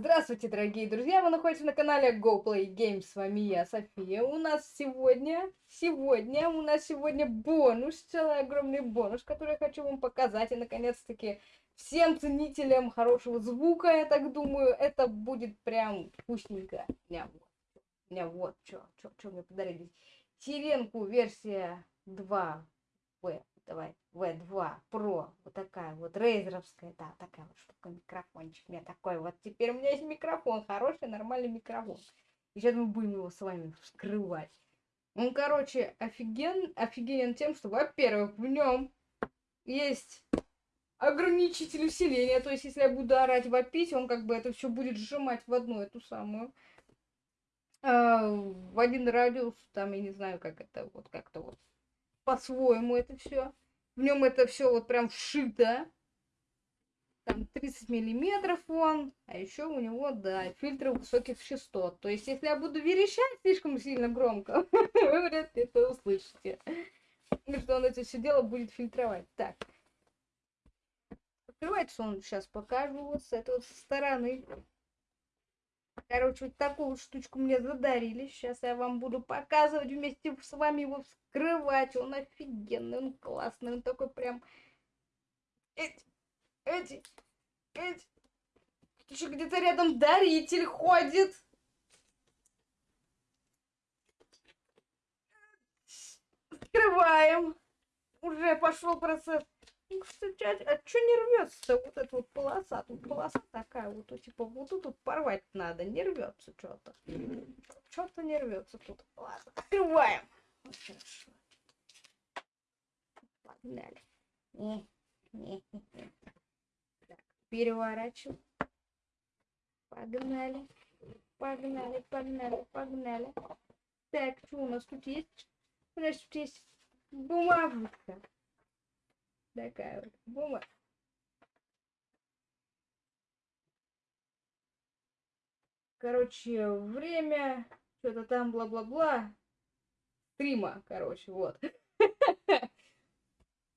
Здравствуйте, дорогие друзья! Вы находитесь на канале Go Games. С вами я, София. У нас сегодня, сегодня, у нас сегодня бонус, целый огромный бонус, который я хочу вам показать. И, наконец-таки, всем ценителям хорошего звука, я так думаю, это будет прям вкусненько. Меня вот, меня вот, что, что мне подарили. Теренку версия 2 в давай, V2 Pro, вот такая вот рейзеровская, да, такая вот штука, микрофончик у меня такой вот. Теперь у меня есть микрофон, хороший, нормальный микрофон. И сейчас мы будем его с вами вскрывать. Он, короче, офиген, офигенен тем, что, во-первых, в нем есть ограничитель усиления. То есть, если я буду орать, вопить, он как бы это все будет сжимать в одну эту самую э, в один радиус, там, я не знаю, как это, вот как-то вот по-своему это все. В нем это все вот прям вшито. Там 30 миллиметров он. А еще у него, да, фильтры высоких частот. То есть, если я буду верещать слишком сильно громко, вы вряд ли это услышите. И что он это все дело будет фильтровать. Так. Открывается он, сейчас покажу вот с этой вот стороны. Короче, вот такую штучку мне задарили. Сейчас я вам буду показывать вместе с вами его вскрывать. Он офигенный, он классный, он такой прям... Эти, эти, эти. Еще где-то рядом даритель ходит. Открываем. Уже пошел процесс. Кстати, а, а что не рвется вот эта вот полоса? Тут полоса такая вот, типа вот тут вот порвать надо, не рвется что-то. Что-то не рвется тут. Ладно, открываем. Погнали. Так, переворачиваем. Погнали. Погнали, погнали, погнали. Так, что у нас тут есть? У нас тут есть бумажка. Такая вот бумага. Короче, время, что-то там бла-бла-бла. Стрима, короче, вот.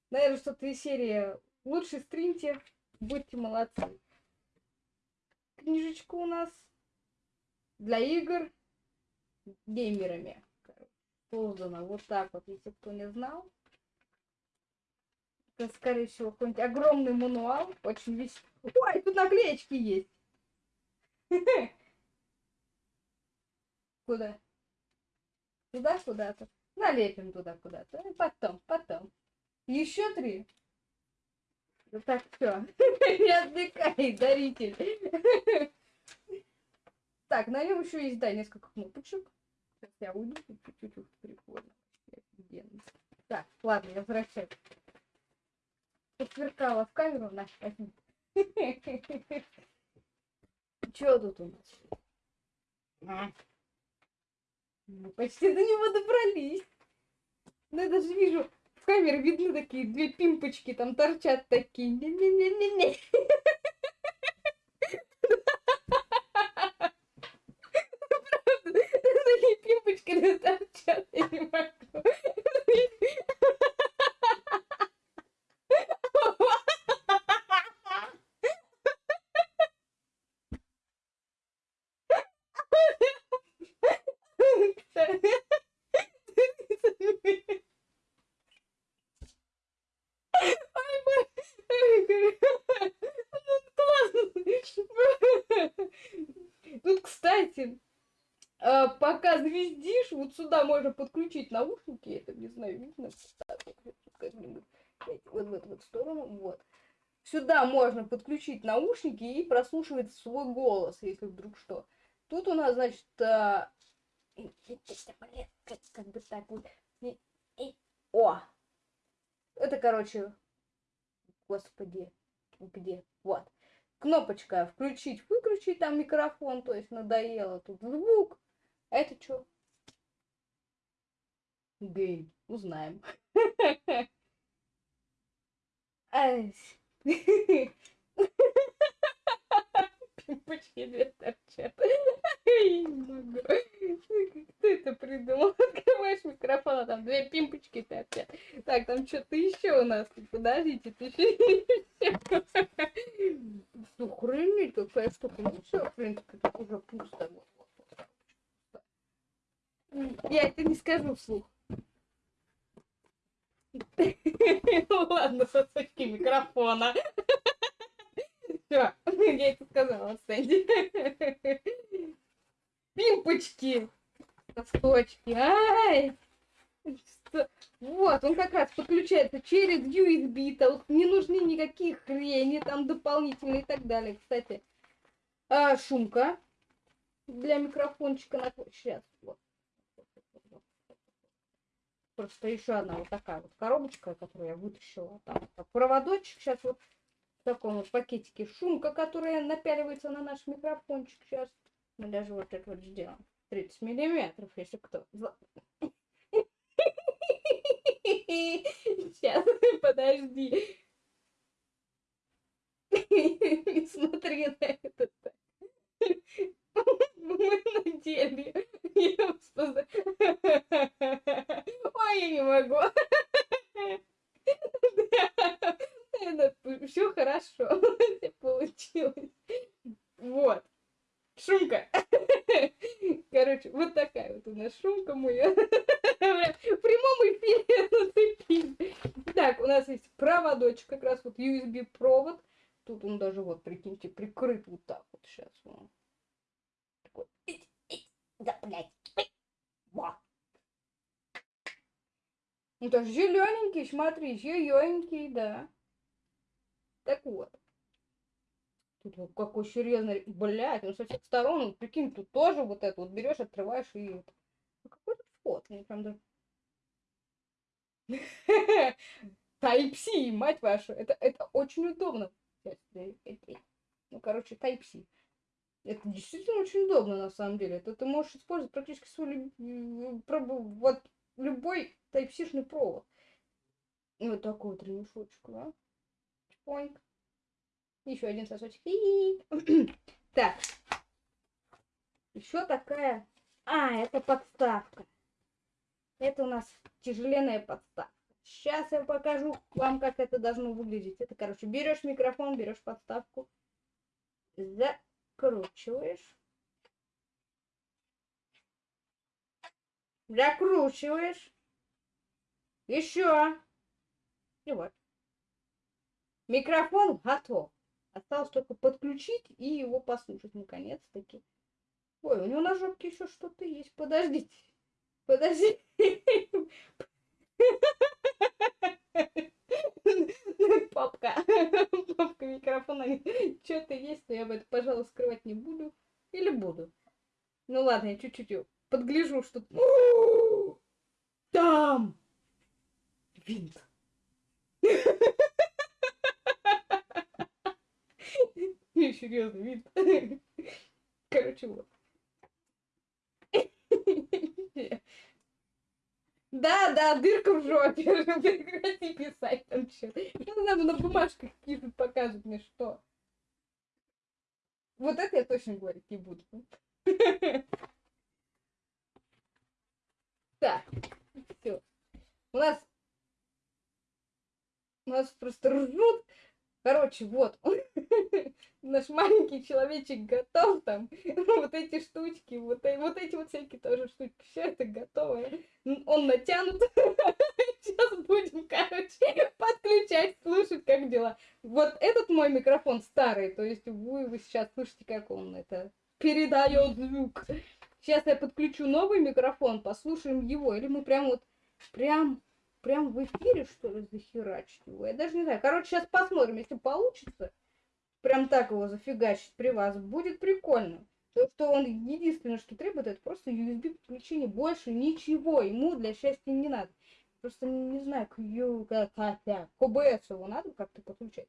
Наверное, что-то из серии «Лучше стримьте, будьте молодцы». Книжечка у нас для игр геймерами. Создана вот так вот, если кто не знал. Это, скорее всего, какой-нибудь огромный мануал. Очень весь... Ой, тут наклеечки есть. Куда? Туда куда-то. Налепим туда куда-то. И потом, потом. Еще три. Ну так, все. Не отвлекай, даритель. Так, на нем еще есть, да, несколько кнопочек. Сейчас я уйду, чуть-чуть прикольно. Так, ладно, я возвращаюсь посверкала в камеру. На, возьми. Что тут у нас? Мы почти до него добрались. Ну, я даже вижу, в камере видны такие две пимпочки, там торчат такие. Не-не-не-не-не. Правда, такие пимпочки торчат, я не могу. Кстати, пока звездишь, вот сюда можно подключить наушники, я это не знаю, видно, вот в эту сторону, вот. Сюда можно подключить наушники и прослушивать свой голос, если вдруг что. Тут у нас, значит, а, как бы так вот, о, это, короче, господи, где, вот кнопочка включить, выключить там микрофон, то есть надоело тут звук. Это что? Гейм. Узнаем. пимпочки две торчат. Я не. Кто это придумал? Открываешь микрофон, а там две пимпочки торчат. Так, там что-то еще у нас. Подождите, ты еще Охренеть, какая штука. Ну все, в принципе, тут уже пусто. Я это не скажу вслух. Ладно, сосочки микрофона. Все, я это сказала, Сэнди. Пимпочки. Сосочки. Ай! Вот, он как раз подключается через USB, тут не нужны никаких хрени, там дополнительные и так далее. Кстати, а, шумка для микрофончика на сейчас вот. Просто еще одна вот такая вот коробочка, которую я вытащила. Там проводочек сейчас вот в таком вот пакетике. Шумка, которая напяливается на наш микрофончик сейчас. Мы даже вот это вот сделаем. 30 миллиметров, если кто. Сейчас, подожди. Не смотри на это так. Мы надели. Ой, я не могу. Все хорошо. Получилось. Вот. Шумка. Короче, вот такая вот у нас шумка моя. В прямом эфире Так, у нас есть проводочек, как раз вот USB провод. Тут он даже вот, прикиньте, прикрыт вот так вот сейчас. Вот. Такой. Да, блядь. Во. Ну, даже зелененький, смотри, зелененький, да. Так вот. Тут вот какой серьезный, блядь, ну со всех сторон, ну, прикинь, тут тоже вот это вот берешь, открываешь и... мне прям даже... Type-C, мать вашу, это, это очень удобно. Ну, короче, Type-C. Это действительно очень удобно, на самом деле. Это ты можешь использовать практически свой вот любой Type-C-шный провод. И вот такой вот ремешочек, да? Чпоньк. Еще один сосочек. Так. Еще такая... А, это подставка. Это у нас тяжеленная подставка. Сейчас я покажу вам, как это должно выглядеть. Это, короче, берешь микрофон, берешь подставку, закручиваешь. Закручиваешь. Еще. И вот. Микрофон готов. Осталось только подключить и его послушать, наконец-таки. Ой, у него на жопке еще что-то есть. Подождите. Подожди. Папка. Папка микрофона. Что-то есть, но я бы это, пожалуй, скрывать не буду. Или буду. Ну ладно, я чуть-чуть подгляжу, что... Там! Винт. Серьезно, вид. Короче, вот. Да, да, дырка в жопе. Прекрати писать там что. Ну, надо на бумажках какие-то показывать мне что. Вот это я точно говорить не буду. Так, все. У нас у нас просто ржут. Короче, вот. Наш маленький человечек готов там. Вот эти штучки, вот, вот эти вот всякие тоже штучки. Все это готово. Он натянут. Сейчас будем, короче, подключать, слушать, как дела. Вот этот мой микрофон старый, то есть вы, вы сейчас слышите, как он это передает звук. Сейчас я подключу новый микрофон, послушаем его. Или мы прям вот, прям прям в эфире, что ли, захерачить его? Я даже не знаю. Короче, сейчас посмотрим, если получится. Прям так его зафигачить при вас. Будет прикольно. То, что он единственное, что требует, это просто USB подключение. Больше ничего ему для счастья не надо. Просто не знаю, к, к, ОБС его надо как-то подключать.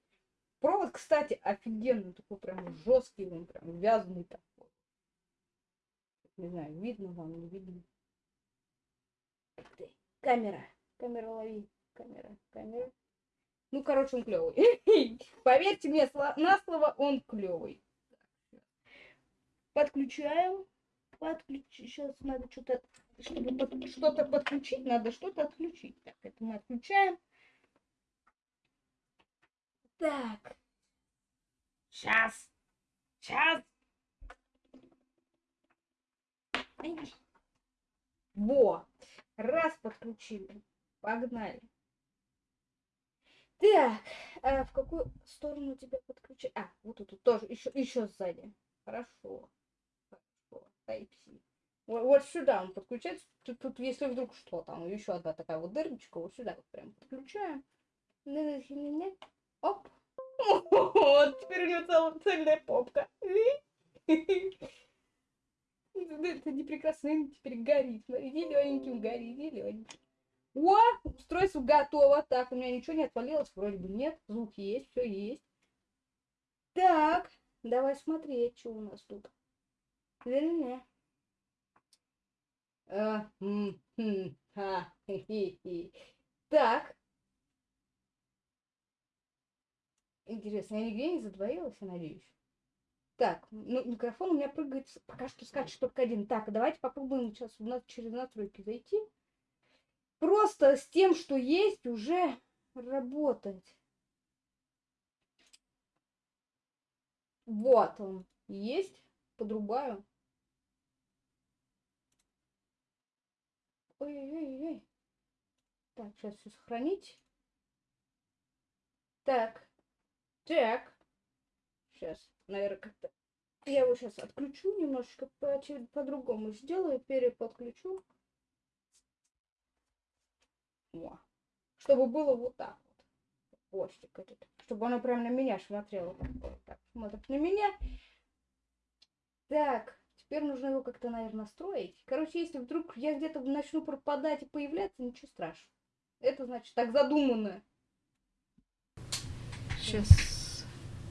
Провод, кстати, офигенный. Такой прям жесткий, он прям вязаный такой. Не знаю, видно вам, не видно. Камера. Камера лови. Камера, камера. Ну, короче, он клевый. Поверьте мне на слово, он клевый. Подключаем. Подключи. Сейчас надо что-то, чтобы под... что-то подключить, надо что-то отключить. Так, это мы отключаем. Так. Сейчас. Сейчас. Во. Раз подключили. Погнали. Так, а в какую сторону тебя подключить? А, вот тут тоже, еще, еще сзади. Хорошо. Хорошо. Вот сюда он подключается. Тут, тут, если вдруг что, там еще одна такая вот дырочка, вот сюда вот прям подключаем. Оп. Вот, теперь у него целая цельная попка. Это не прекрасно, теперь горит. Смотри, зелененьким горит, зелененьким. О, устройство готово. Так, у меня ничего не отвалилось, вроде бы нет. Звук есть, все есть. Так, давай смотреть, что у нас тут. Не-не-не. А, так. Интересно, я нигде не задвоилась, я надеюсь. Так, ну, микрофон у меня прыгает, пока что скачет только один. Так, давайте попробуем сейчас через настройки зайти. Просто с тем, что есть, уже работать. Вот он есть. Подрубаю. Ой-ой-ой. Так, сейчас все сохранить. Так. Так. Сейчас, наверное, как-то... Я его сейчас отключу немножечко, по-другому по сделаю, переподключу. О. Чтобы было вот так вот. Хвостик этот. Чтобы оно прям на меня смотрело. Так, смотрит на меня. Так, теперь нужно его как-то, наверное, настроить. Короче, если вдруг я где-то начну пропадать и появляться, ничего страшного. Это значит так задумано. Сейчас.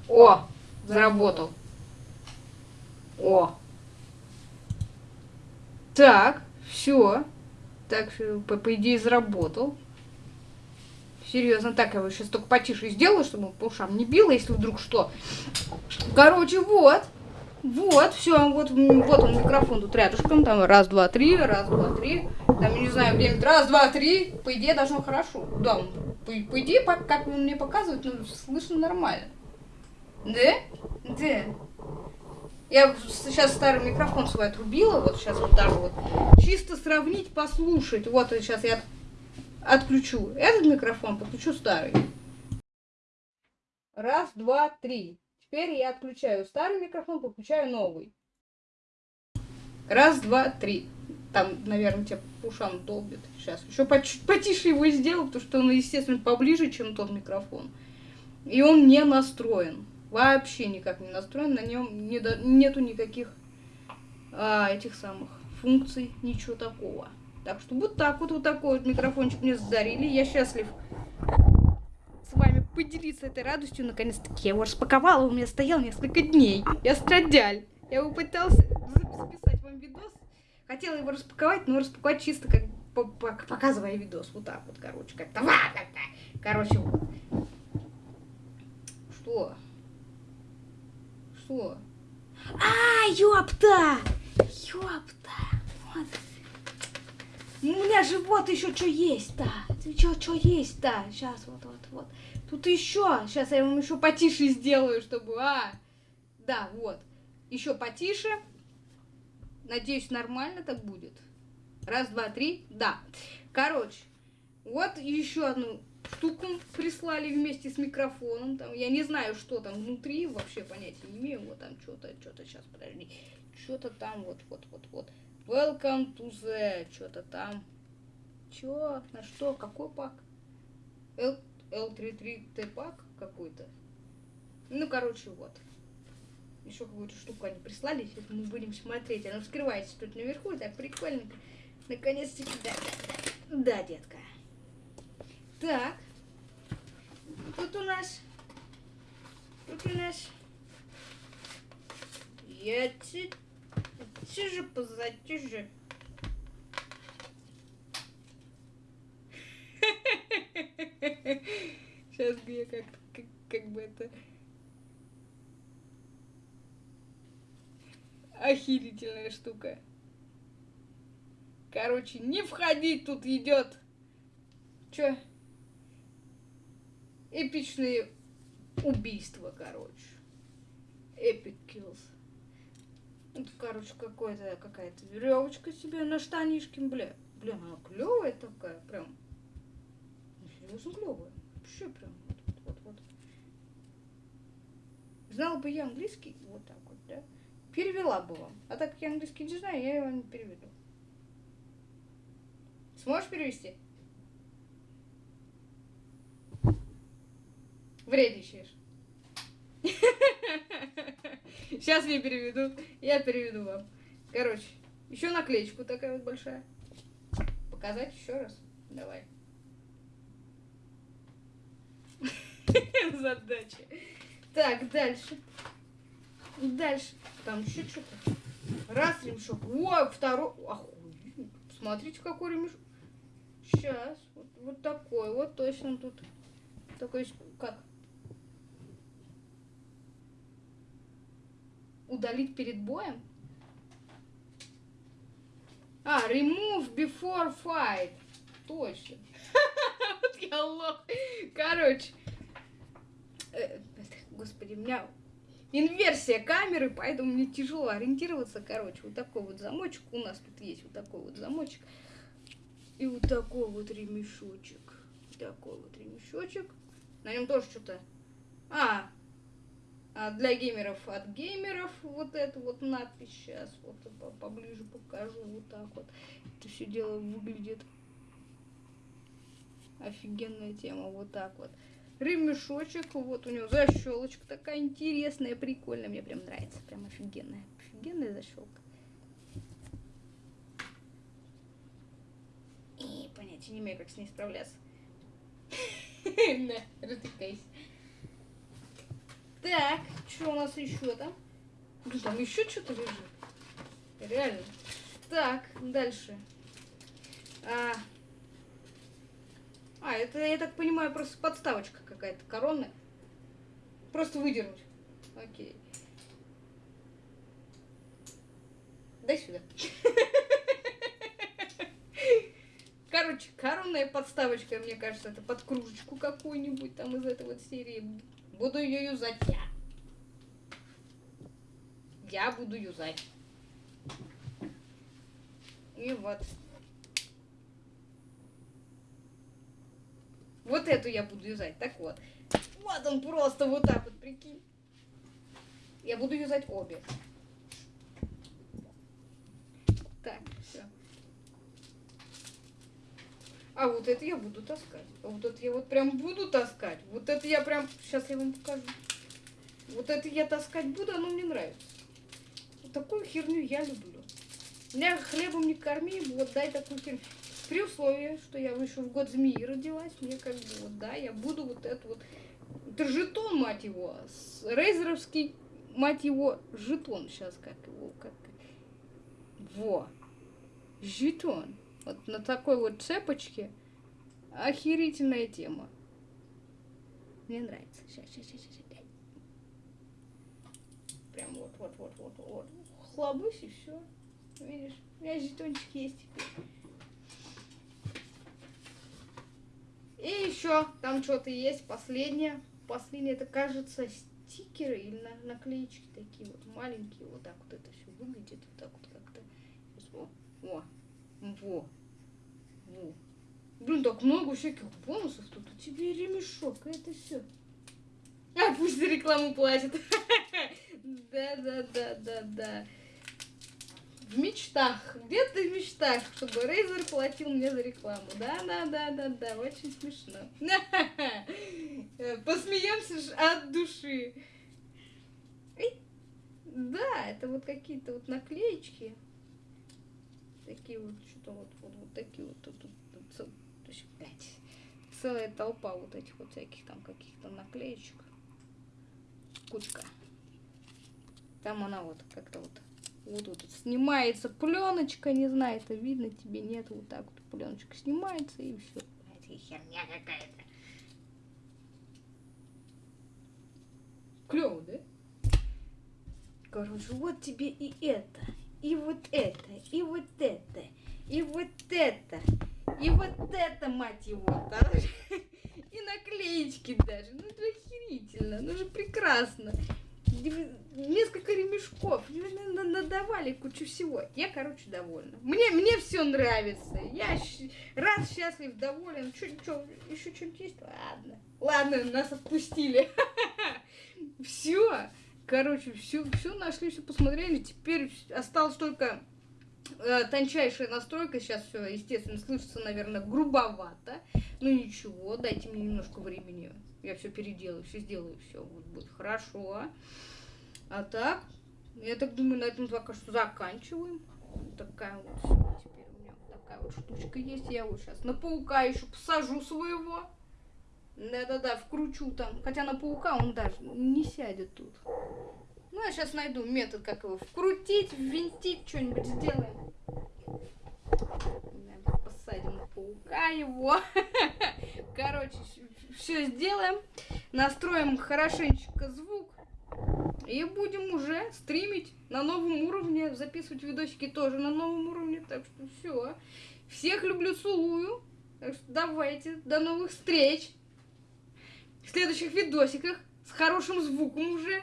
О, заработал. О. Так, все. Так, по, по идее, заработал. Серьезно, так я его сейчас только потише сделаю, чтобы по ушам не било, если вдруг что. Короче, вот. Вот, все, вот, вот он микрофон тут рядышком, там раз, два, три, раз, два, три, там, не знаю, где раз, два, три, по идее должно хорошо. Да, по, по идее, как он мне показывает, ну, слышно нормально. Да? Да. Я сейчас старый микрофон свой отрубила, вот сейчас вот даже вот. Чисто сравнить, послушать. Вот сейчас я отключу этот микрофон, подключу старый. Раз, два, три. Теперь я отключаю старый микрофон, подключаю новый. Раз, два, три. Там, наверное, тебя по ушам долбит. Сейчас еще потише его сделаю, потому что он, естественно, поближе, чем тот микрофон. И он не настроен вообще никак не настроен, на нем не до... нету никаких а, этих самых функций, ничего такого. Так что вот так вот, вот такой вот микрофончик мне задарили. Я счастлив с вами поделиться этой радостью. Наконец-таки я его распаковала, у меня стоял несколько дней. Я страдяль. Я его пытался записать вам видос. Хотела его распаковать, но распаковать чисто как показывая видос. Вот так вот, короче, как-то. Короче, вот. Что? Что? А, ёпта! Ёпта! Вот. У меня же вот еще что есть-то. Что, что есть-то? Сейчас, вот, вот, вот. Тут еще. Сейчас я вам еще потише сделаю, чтобы... А, да, вот. Еще потише. Надеюсь, нормально так будет. Раз, два, три. Да. Короче, вот еще одну штуку прислали вместе с микрофоном. Там, я не знаю, что там внутри, вообще понятия не имею. Вот там что-то, что-то, сейчас, подожди. Что-то там, вот, вот, вот, вот. Welcome to the, что-то там. Чё? На что? Какой пак? L, L33T пак какой-то. Ну, короче, вот. Еще какую-то штуку они прислали, сейчас мы будем смотреть. Она вскрывается тут наверху, так прикольненько. Наконец-таки, да, да, да, да, детка. Так. Тут у нас... Тут у нас... Я тише позатише. Сейчас бы я как, как, как бы это... Охерительная штука. Короче, не входить тут идет. Чё? Эпичные убийства, короче. Epic kills. Это, короче, какой-то какая-то веревочка себе на штанишке, бля. Блин, она клевая такая, прям. Ну, серьезно клевая. Вообще прям вот, вот, вот. Знала бы я английский, вот так вот, да? Перевела бы вам. А так как я английский не знаю, я его не переведу. Сможешь перевести? Вредничаешь. Сейчас я переведу. Я переведу вам. Короче, еще наклеечку такая вот большая. Показать еще раз. Давай. Задача. Так, дальше. Дальше. Там еще что-то. Раз ремешок. Ой, второй. Охуеть. Смотрите, какой ремешок. Сейчас. Вот, вот такой. Вот точно тут. Такой, как? Удалить перед боем? А, remove before fight. Точно. Вот я лох. Короче. Э, господи, у меня инверсия камеры, поэтому мне тяжело ориентироваться. Короче, вот такой вот замочек. У нас тут есть вот такой вот замочек. И вот такой вот ремешочек. Такой вот ремешочек. На нем тоже что-то... А, а для геймеров от геймеров вот эту вот надпись сейчас вот поближе покажу вот так вот. Это все дело выглядит. Офигенная тема вот так вот. Ремешочек вот у него защелочка такая интересная прикольная мне прям нравится прям офигенная офигенная защелка и понятия не имею как с ней справляться. На затыкайся так, что у нас еще там? Там еще что-то лежит. Реально. Так, дальше. А, а, это, я так понимаю, просто подставочка какая-то коронная. Просто выдернуть. Окей. Дай сюда. Короче, коронная подставочка, мне кажется, это под кружечку какую-нибудь там из этой вот серии. Буду ее юзать я. Я буду юзать. И вот. Вот эту я буду юзать. Так вот. Вот он просто вот так вот, прикинь. Я буду юзать обе. Так, все. А вот это я буду таскать. А вот это я вот прям буду таскать. Вот это я прям... Сейчас я вам покажу. Вот это я таскать буду, оно мне нравится. Вот такую херню я люблю. Меня хлебом не корми, вот дай такую херню. При условии, что я еще в год змеи родилась, мне как бы вот, да, я буду вот это вот... Это жетон, мать его, рейзеровский, мать его, жетон. Сейчас как его, как... Во. Жетон. Вот на такой вот цепочке охерительная тема. Мне нравится. Сейчас, сейчас, сейчас, сейчас. Прям вот, вот, вот, вот, вот. Хлобысь и все. Видишь, у меня жетончик есть теперь. И еще там что-то есть, последнее. Последнее, это кажется стикеры или на наклеечки такие вот маленькие. Вот так вот это все выглядит. Вот так вот как-то. О, о. Во. Во. Блин, так много всяких бонусов. Тут у тебя ремешок, это все. А пусть за рекламу платит. Да, да, да, да, да. В мечтах. Где ты в мечтах, чтобы Рейзер платил мне за рекламу? Да, да, да, да, да. Очень смешно. Посмеемся от души. Да, это вот какие-то вот наклеечки такие вот, что-то вот, вот, вот такие вот, тут, тут, тут, блядь, целая толпа вот этих вот всяких там каких-то наклеечек. Кучка. Там она вот как-то вот, вот, вот снимается пленочка, не знаю, это видно тебе, нет, вот так вот пленочка снимается и все. Блядь, херня какая-то. Клево, да? Короче, вот тебе и это, и вот это, и вот это, и вот это, и вот это, мать его, да? И наклеечки даже. Ну это охерительно, ну же прекрасно. Несколько ремешков, надавали кучу всего. Я, короче, довольна. Мне, мне все нравится. Я рад, счастлив, доволен. Чё, чё, еще что-нибудь есть? Ладно. Ладно, нас отпустили. Все. Короче, все, все нашли, все посмотрели. Теперь осталось только э, тончайшая настройка. Сейчас все, естественно, слышится, наверное, грубовато. Ну ничего, дайте мне немножко времени. Я все переделаю, все сделаю, все вот будет хорошо. А так, я так думаю, на этом пока что заканчиваем. Такая вот теперь у меня такая вот штучка есть. Я вот сейчас на паука еще посажу своего. Да-да-да, вкручу там. Хотя на паука он даже не сядет тут. Ну, я сейчас найду метод, как его вкрутить, ввинтить, что-нибудь сделаем. Посадим паука его. Короче, все сделаем. Настроим хорошенечко звук. И будем уже стримить на новом уровне. Записывать видосики тоже на новом уровне. Так что все. Всех люблю, целую. Так что давайте, до новых встреч в следующих видосиках с хорошим звуком уже.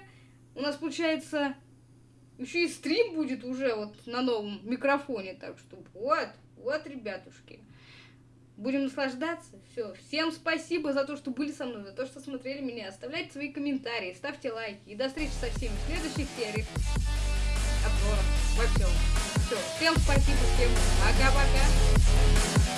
У нас получается еще и стрим будет уже вот на новом микрофоне. Так что вот, вот, ребятушки. Будем наслаждаться. Все. Всем спасибо за то, что были со мной, за то, что смотрели меня. Оставляйте свои комментарии, ставьте лайки. И до встречи со всеми в следующих сериях. Обзоров во всем. Все. Всем спасибо, всем пока-пока.